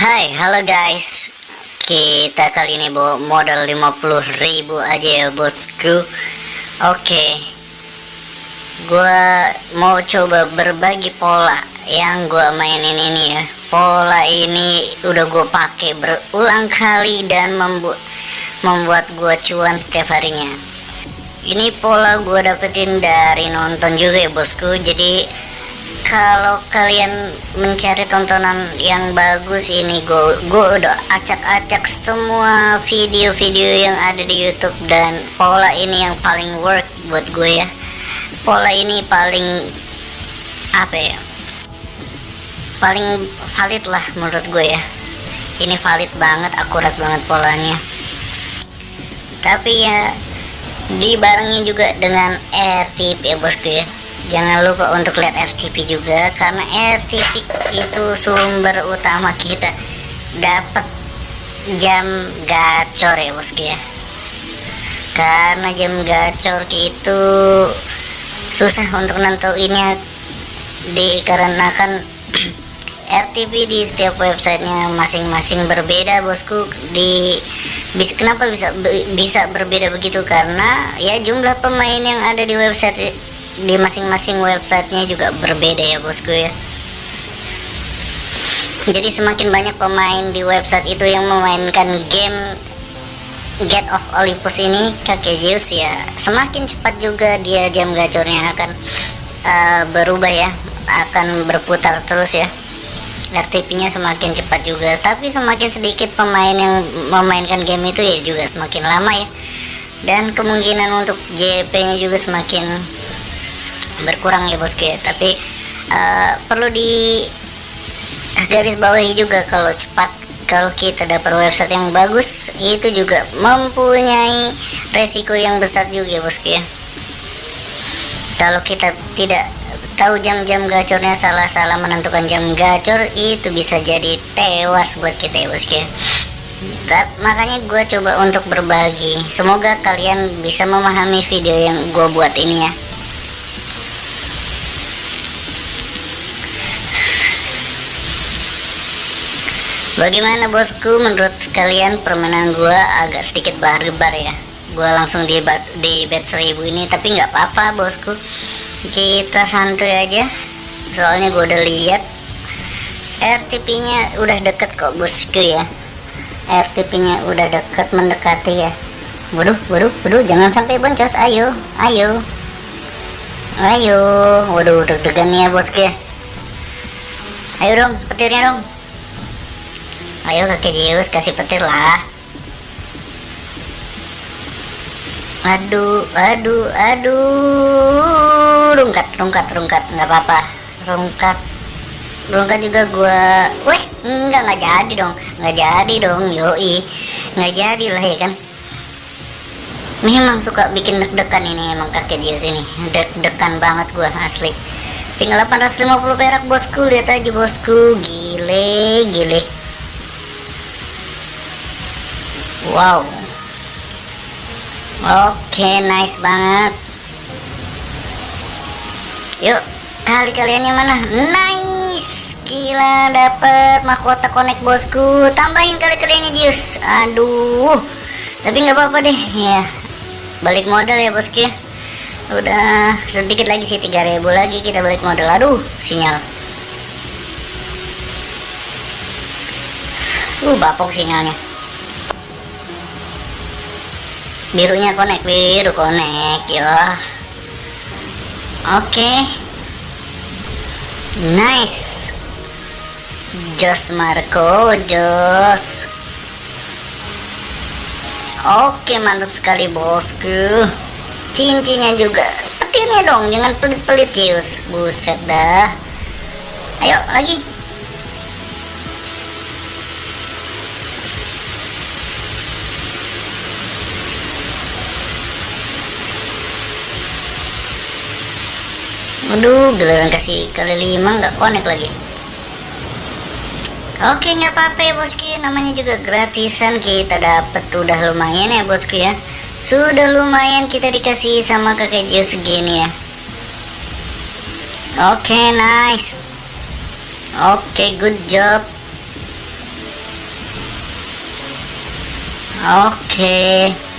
Hai, halo guys. Kita kali ini bawa modal 50.000 aja ya, bosku. Oke. Gua mau coba berbagi pola yang gua mainin ini ya. Pola ini udah gua pakai berulang kali dan membuat membuat gua cuan setiap harinya. Ini pola gua dapetin dari nonton juga ya, bosku. Jadi kalau kalian mencari tontonan yang bagus ini gue gue udah acak-acak semua video-video yang ada di YouTube. Dan pola ini yang paling work buat gue ya. Pola ini paling apa ya paling valid lah menurut gue ya. Ini valid banget akurat banget polanya. Tapi ya dibarengi juga dengan RTP ya bosku ya jangan lupa untuk lihat RTP juga karena RTP itu sumber utama kita. Dapat jam gacor ya bosku ya. Karena jam gacor itu susah untuk nentuinnya dikarenakan RTP di setiap websitenya masing-masing berbeda bosku. Di bis kenapa bisa bisa berbeda begitu? Karena ya jumlah pemain yang ada di website di masing-masing websitenya juga berbeda ya bosku ya. Jadi semakin banyak pemain di website itu yang memainkan game Get of Olympus ini kakek Zeus ya semakin cepat juga dia jam gacornya akan uh, berubah ya akan berputar terus ya. RTP nya semakin cepat juga tapi semakin sedikit pemain yang memainkan game itu ya juga semakin lama ya. Dan kemungkinan untuk JP nya juga semakin berkurang ya bosku ya tapi uh, perlu di garis bawahi juga kalau cepat kalau kita dapat website yang bagus itu juga mempunyai resiko yang besar juga bosku ya kalau kita tidak tahu jam-jam gacornya salah-salah menentukan jam gacor itu bisa jadi tewas buat kita ya bosku ya makanya gue coba untuk berbagi. Semoga kalian bisa memahami video yang gue buat ini ya Bagaimana bosku? Menurut kalian permainan gua agak sedikit barbar ya. Gua langsung di, di bed 1000 ini tapi nggak apa-apa bosku. Kita santuy aja. Soalnya gua udah lihat. RTP nya udah deket kok bosku ya. RTP nya udah deket mendekati ya. Waduh waduh waduh jangan sampai boncos. Ayo ayo. Ayo. Waduh deg-degan ya bosku ya. Ayo dong petirnya dong ayo kakek Zeus kasih petir lah. Aduh aduh aduh. Rungkat rungkat rungkat. Nggak apa-apa. Rungkat. Rungkat juga gua. Weh enggak nggak jadi dong. Nggak jadi dong yoi. Nggak jadi lah ya kan? Memang suka bikin deg-degan ini emang kakek Zeus ini. Deg-degan banget gua asli. Tinggal 850 perak bosku. Lihat aja bosku. Gile gile wow. Oke okay, nice banget. Yuk kali kaliannya mana? Nice. Gila dapet mahkota connect bosku. Tambahin kali kaliannya jus. Aduh. Tapi nggak apa-apa deh. Ya balik modal ya bosku ya. Udah sedikit lagi sih 3000 lagi kita balik modal. Aduh sinyal. Uh bapok sinyalnya birunya connect biru connect ya oke. Okay. nice. Jos Marco Jos. Oke okay, mantap sekali bosku. Cincinnya juga. Petirnya dong jangan pelit-pelit Jius buset dah. Ayo lagi aduh, giliran kasih kali lima nggak konek lagi. Oke, nggak apa-apa ya bosku. Namanya juga gratisan kita dapat udah lumayan ya bosku ya. Sudah lumayan kita dikasih sama kakek Jus segini ya. Oke, nice. Oke, good job. Oke.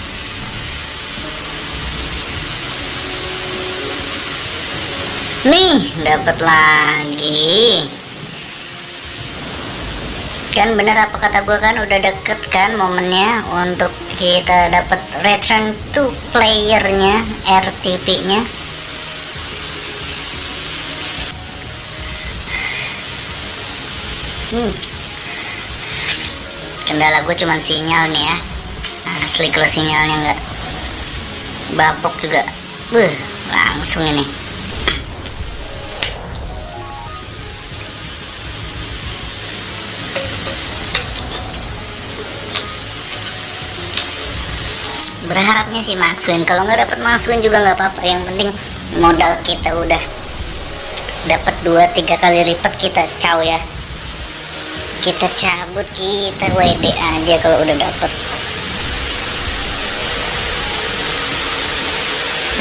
Nih dapat lagi. Kan bener apa kata gue kan udah deket kan momennya untuk kita dapat return to playernya RTP nya hmm. kendala gue cuman sinyal nih ya. Asli kalau sinyalnya enggak bapok juga. Buh, langsung ini berharapnya sih Maxwin kalau nggak dapat Maxwin juga nggak apa-apa. Yang penting modal kita udah dapat dua tiga kali lipat kita caw ya. Kita cabut kita WD aja kalau udah dapat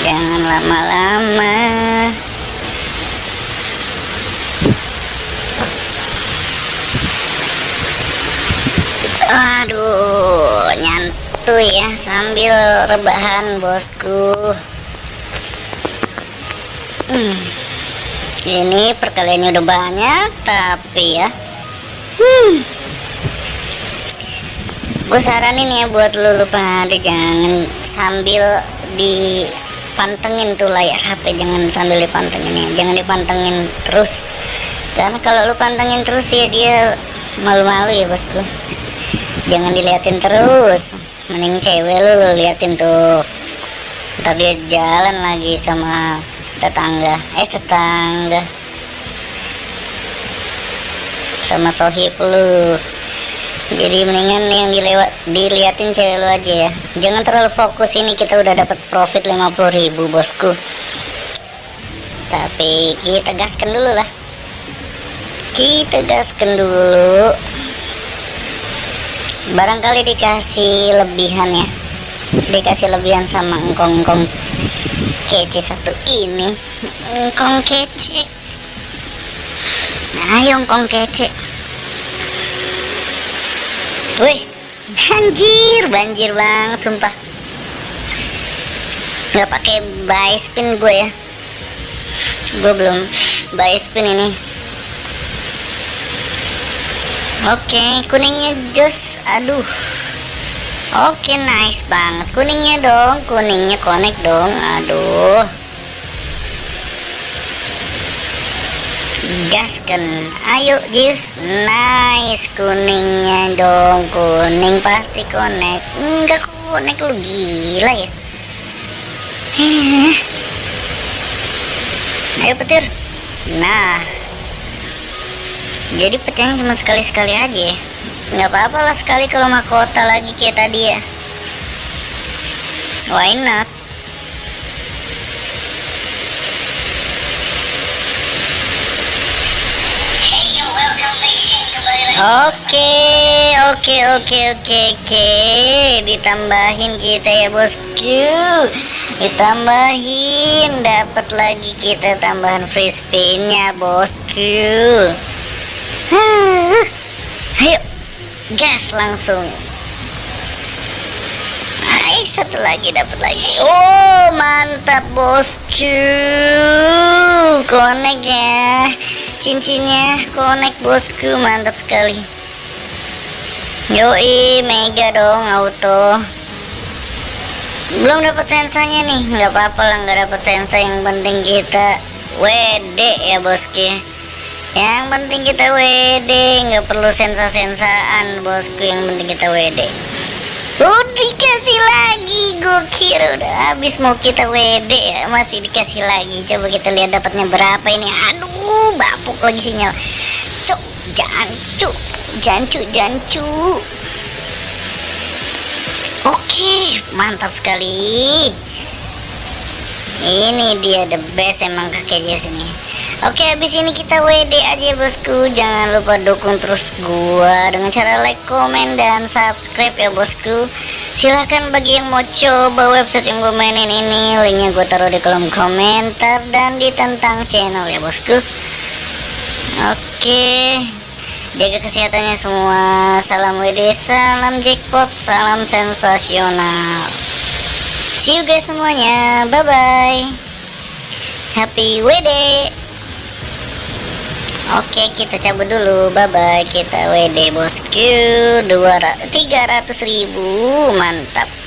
jangan lama-lama. Aduh santuy ya sambil rebahan bosku hmm. ini perkaliannya udah banyak tapi ya hmm. gue saranin ya buat lu lupa jangan sambil dipantengin tuh layar HP jangan sambil dipantengin ya jangan dipantengin terus karena kalau lu pantengin terus ya dia malu-malu ya bosku jangan diliatin terus. Mending cewek lu, lu liatin tuh. Dia jalan lagi sama tetangga. Eh tetangga. Sama sohib lu. Jadi mendingan yang dilewat diliatin cewek lu aja ya. Jangan terlalu fokus ini kita udah dapat profit 50.000 bosku. Tapi kita gaskan dulu lah. Kita gaskan dulu barangkali dikasih lebihan ya. Dikasih lebihan sama engkong-engkong kece satu ini. Engkong kece. Nah, ayo engkong kece. Wih banjir banjir banget sumpah. Nggak pakai buy spin gue ya. Gue belum buy spin ini Oke, kuningnya jos. Aduh. Oke, nice banget. Kuningnya dong, kuningnya connect dong. Aduh. Gaskan. Ayo, jus. Nice kuningnya dong. Kuning pasti connect. Enggak connect lu gila ya. Ayo petir. Nah, jadi pecahnya cuma sekali-sekali aja ya nggak apa-apa lah sekali kalau mahkota lagi kayak tadi ya why not Oke, oke, oke, oke, oke. Ditambahin kita ya bosku. Ditambahin, dapat lagi kita tambahan free spinnya bosku. Ayo, gas langsung. Hai, satu lagi dapat lagi. Oh, mantap bosku. Konek ya. Cincinnya konek bosku, mantap sekali. Yoi, mega dong auto. Belum dapat sensanya nih, nggak apa-apa lah nggak dapat sensa yang penting kita WD ya bosku yang penting kita WD nggak perlu sensa-sensaan bosku. Yang penting kita WD udah dikasih lagi gue kira udah habis mau kita WD ya masih dikasih lagi. Coba kita lihat dapatnya berapa ini. Aduh bapuk lagi sinyal. Cuk jancu jancu jancu. Oke mantap sekali. Ini dia the best emang kakek Jess ini Oke habis ini kita WD aja bosku. Jangan lupa dukung terus gua Dengan cara like, komen, dan subscribe ya bosku. Silahkan bagi yang mau coba website yang gue mainin ini Linknya gue taruh di kolom komentar Dan di tentang channel ya bosku. Oke jaga kesehatannya semua. Salam WD salam jackpot salam sensasional. See you guys semuanya. Bye bye happy WD Oke kita cabut dulu. Bye bye kita WD bosku 200 300 ribu. Mantap